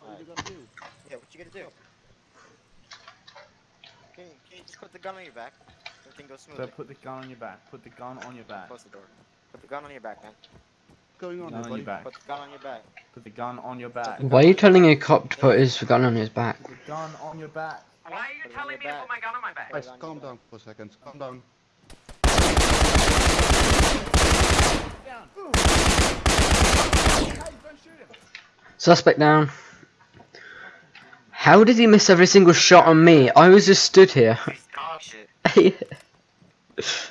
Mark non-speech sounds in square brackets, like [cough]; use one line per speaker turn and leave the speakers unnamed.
What you gonna do?
Yeah, what you gonna do? Can you, can you just put the gun on your back? Everything goes
So
smoothly.
put the gun on your back. Put the gun on your back.
Close the door. Put the gun on your back, man.
What's going on,
Gun on your back.
Put the gun on your back.
Put the gun on your back.
Why are you telling a cop to put his gun on his back?
Put the gun on your back.
Why are you
Put it on
telling
your
me to put my gun on my back?
Put
Guys, calm down for a second. Calm down.
Suspect down. How did he miss every single shot on me? I was just stood here.
He's dog shit. [laughs]